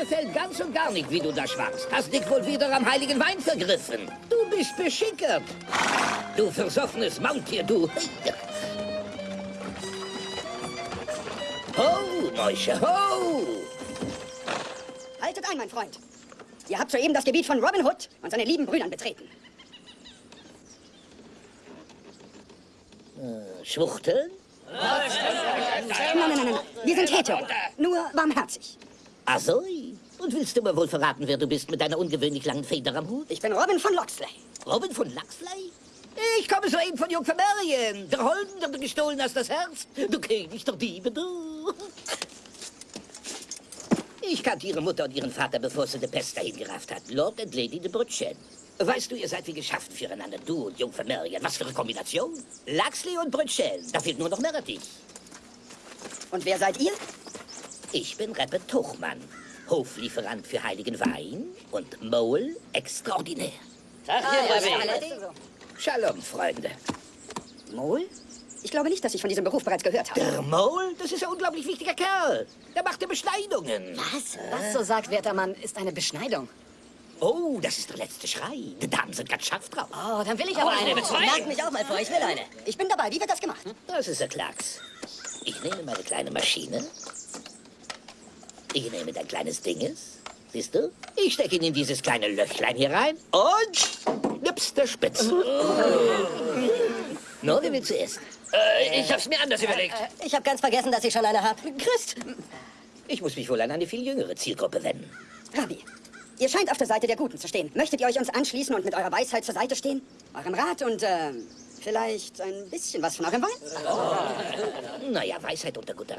gefällt ganz und gar nicht, wie du da schwatzt. Hast dich wohl wieder am heiligen Wein vergriffen. Du bist beschickert. Du versoffenes Maultier, du. Ho, Mäusche, ho! Haltet ein, mein Freund. Ihr habt soeben das Gebiet von Robin Hood und seinen lieben Brüdern betreten. Schwuchteln? Nein, nein, nein, nein. Wir sind hetero. Nur barmherzig. Ah so. Und willst du mir wohl verraten, wer du bist mit deiner ungewöhnlich langen Feder am Hut? Ich bin Robin von Loxley. Robin von Laxley? Ich komme soeben von Jungfer Marion. Der Holden, der du gestohlen hast, das Herz. Du König der Diebe, du. Ich kannte ihre Mutter und ihren Vater, bevor sie die Pest dahin gerafft hat. Lord und Lady de Brutchen. Weißt du, ihr seid wie geschaffen füreinander, du und Jungfer Marion. Was für eine Kombination. Laxley und Brutchen. Da fehlt nur noch Meredith. Und wer seid ihr? Ich bin Reppe Tuchmann, Hoflieferant für heiligen Wein und Mole extraordinär. Tag Ah, hier, ja, alles so. Shalom, Freunde. Mol? Ich glaube nicht, dass ich von diesem Beruf bereits gehört habe. Der Mole, das ist ein unglaublich wichtiger Kerl. Der macht ja Beschneidungen. Was? Was, so sagt werter Mann, ist eine Beschneidung? Oh, das ist der letzte Schrei. Die Damen sind ganz scharf drauf. Oh, dann will ich aber eine bezeugen. Merkt mich auch mal vor, ich will eine. Ich bin dabei. Wie wird das gemacht? Das ist der Klacks. Ich nehme meine kleine Maschine. Ich nehme dein kleines Dinges. Siehst du? Ich stecke ihn in dieses kleine Löchlein hier rein und nips der Spitz. no, wer will zuerst? Äh, ich hab's mir anders überlegt. Ich habe ganz vergessen, dass ich schon eine habe. Christ. Ich muss mich wohl an eine viel jüngere Zielgruppe wenden. Rabbi, ihr scheint auf der Seite der Guten zu stehen. Möchtet ihr euch uns anschließen und mit eurer Weisheit zur Seite stehen? Eurem Rat und, äh, vielleicht ein bisschen was von eurem Wein? Naja, Weisheit unter guter Rat.